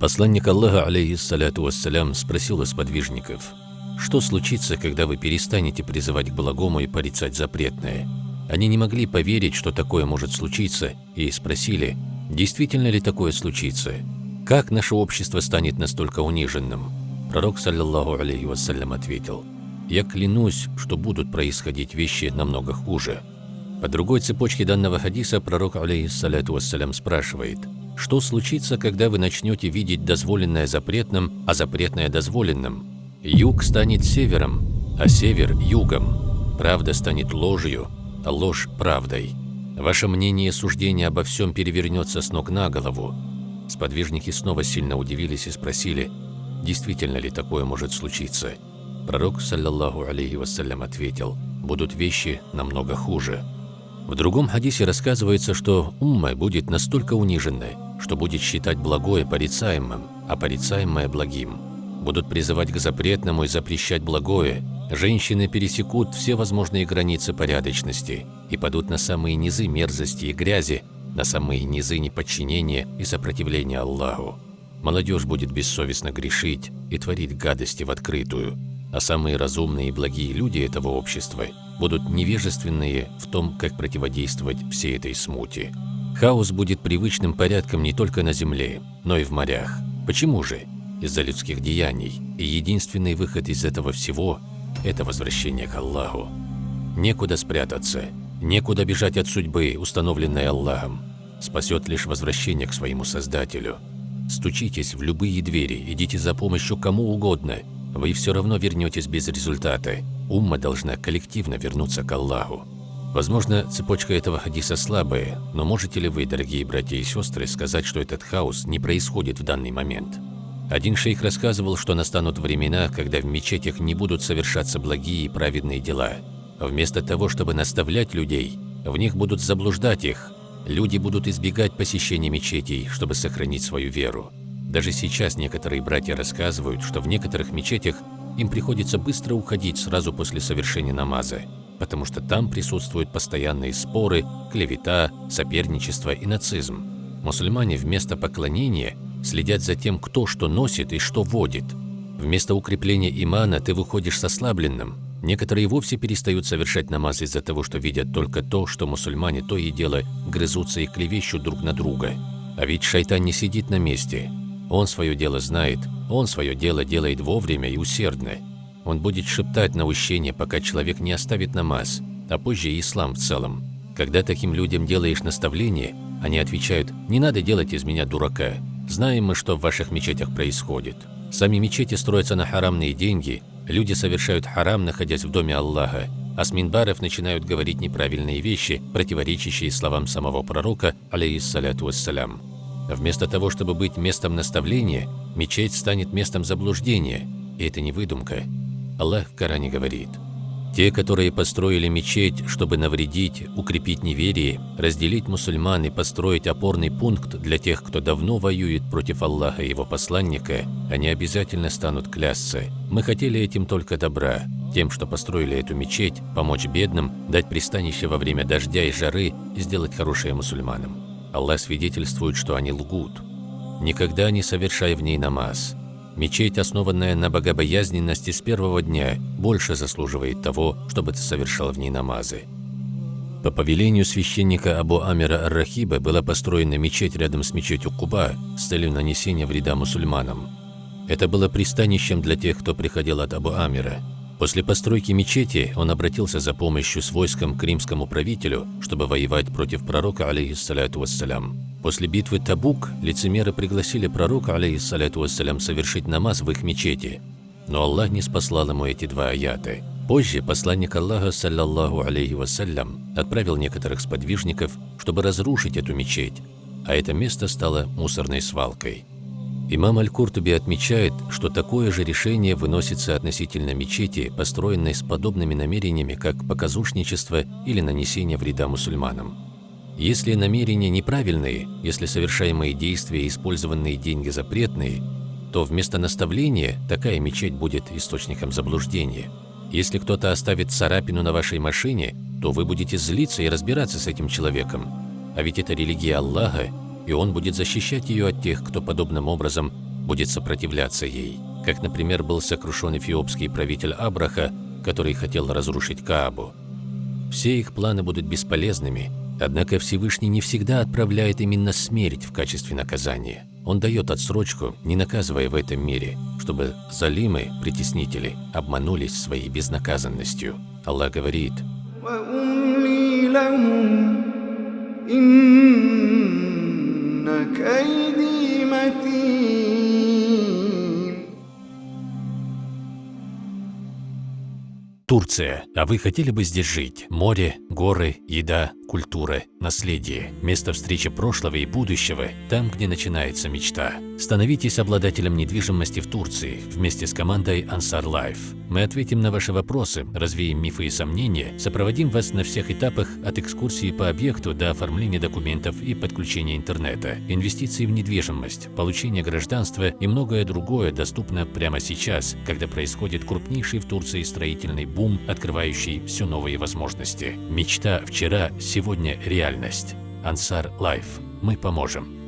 Посланник Аллаха, алейхиссаляту вассалям, спросил у сподвижников, «Что случится, когда вы перестанете призывать к благому и порицать запретное?» Они не могли поверить, что такое может случиться, и спросили, действительно ли такое случится? Как наше общество станет настолько униженным? Пророк, саллиллаху алейхи вассалям, ответил, «Я клянусь, что будут происходить вещи намного хуже». По другой цепочке данного хадиса пророк, алейхиссаляту вассалям, спрашивает, «Что случится, когда вы начнете видеть дозволенное запретным, а запретное дозволенным? Юг станет севером, а север – югом. Правда станет ложью, а ложь – правдой. Ваше мнение и суждение обо всем перевернется с ног на голову. Сподвижники снова сильно удивились и спросили, действительно ли такое может случиться. Пророк, саллаллаху алейхи вассалям, ответил, будут вещи намного хуже. В другом хадисе рассказывается, что умма будет настолько униженной, что будет считать благое порицаемым, а порицаемое благим. Будут призывать к запретному и запрещать благое, Женщины пересекут все возможные границы порядочности и падут на самые низы мерзости и грязи, на самые низы неподчинения и сопротивления Аллаху. Молодежь будет бессовестно грешить и творить гадости в открытую, а самые разумные и благие люди этого общества будут невежественные в том, как противодействовать всей этой смуте. Хаос будет привычным порядком не только на земле, но и в морях. Почему же? Из-за людских деяний. И единственный выход из этого всего это возвращение к Аллаху. Некуда спрятаться, некуда бежать от судьбы, установленной Аллахом. Спасет лишь возвращение к своему Создателю. Стучитесь в любые двери, идите за помощью кому угодно. Вы все равно вернетесь без результата. Умма должна коллективно вернуться к Аллаху. Возможно, цепочка этого хадиса слабая, но можете ли вы, дорогие братья и сестры, сказать, что этот хаос не происходит в данный момент? Один шейх рассказывал, что настанут времена, когда в мечетях не будут совершаться благие и праведные дела. Вместо того, чтобы наставлять людей, в них будут заблуждать их. Люди будут избегать посещения мечетей, чтобы сохранить свою веру. Даже сейчас некоторые братья рассказывают, что в некоторых мечетях им приходится быстро уходить сразу после совершения намаза, потому что там присутствуют постоянные споры, клевета, соперничество и нацизм. Мусульмане вместо поклонения следят за тем, кто что носит и что водит. Вместо укрепления имана ты выходишь с ослабленным. Некоторые вовсе перестают совершать намаз из-за того, что видят только то, что мусульмане то и дело грызутся и клевещут друг на друга. А ведь шайтан не сидит на месте. Он свое дело знает, он свое дело делает вовремя и усердно. Он будет шептать наущение, пока человек не оставит намаз, а позже и ислам в целом. Когда таким людям делаешь наставление, они отвечают «не надо делать из меня дурака», Знаем мы, что в ваших мечетях происходит. Сами мечети строятся на харамные деньги, люди совершают харам, находясь в доме Аллаха, а с минбаров начинают говорить неправильные вещи, противоречащие словам самого пророка, алейхиссаляту вассалям. Вместо того, чтобы быть местом наставления, мечеть станет местом заблуждения, и это не выдумка. Аллах в Коране говорит – те, которые построили мечеть, чтобы навредить, укрепить неверие, разделить мусульман и построить опорный пункт для тех, кто давно воюет против Аллаха и его посланника, они обязательно станут клясться. Мы хотели этим только добра, тем, что построили эту мечеть, помочь бедным, дать пристанище во время дождя и жары и сделать хорошее мусульманам. Аллах свидетельствует, что они лгут. Никогда не совершай в ней намаз. Мечеть, основанная на богобоязненности с первого дня, больше заслуживает того, чтобы ты совершал в ней намазы. По повелению священника Абу Амира Ар-Рахиба была построена мечеть рядом с мечетью Куба с целью нанесения вреда мусульманам. Это было пристанищем для тех, кто приходил от Абу Амира. После постройки мечети он обратился за помощью с войском к римскому правителю, чтобы воевать против пророка, алейхиссаляту вассалям. После битвы Табук лицемеры пригласили пророка, алейхиссаляту вассалям, совершить намаз в их мечети. Но Аллах не спаслал ему эти два аяты. Позже посланник Аллаха, саллаллаху алейхи вассалям, отправил некоторых сподвижников, чтобы разрушить эту мечеть, а это место стало мусорной свалкой. Имам Аль-Куртуби отмечает, что такое же решение выносится относительно мечети, построенной с подобными намерениями, как показушничество или нанесение вреда мусульманам. Если намерения неправильные, если совершаемые действия и использованные деньги запретные, то вместо наставления такая мечеть будет источником заблуждения. Если кто-то оставит царапину на вашей машине, то вы будете злиться и разбираться с этим человеком. А ведь это религия Аллаха, и Он будет защищать ее от тех, кто подобным образом будет сопротивляться ей, как, например, был сокрушен эфиопский правитель Абраха, который хотел разрушить Каабу. Все их планы будут бесполезными, однако Всевышний не всегда отправляет именно смерть в качестве наказания. Он дает отсрочку, не наказывая в этом мире, чтобы залимы, притеснители, обманулись своей безнаказанностью. Аллах говорит, Турция. А вы хотели бы здесь жить? Море, горы, еда, культура, наследие, место встречи прошлого и будущего, там, где начинается мечта. Становитесь обладателем недвижимости в Турции вместе с командой Ansar Life. Мы ответим на ваши вопросы, развеем мифы и сомнения, сопроводим вас на всех этапах от экскурсии по объекту до оформления документов и подключения интернета, инвестиции в недвижимость, получение гражданства и многое другое доступно прямо сейчас, когда происходит крупнейший в Турции строительный бум, открывающий все новые возможности. Мечта вчера, сегодня реальность. Ansar Life. Мы поможем.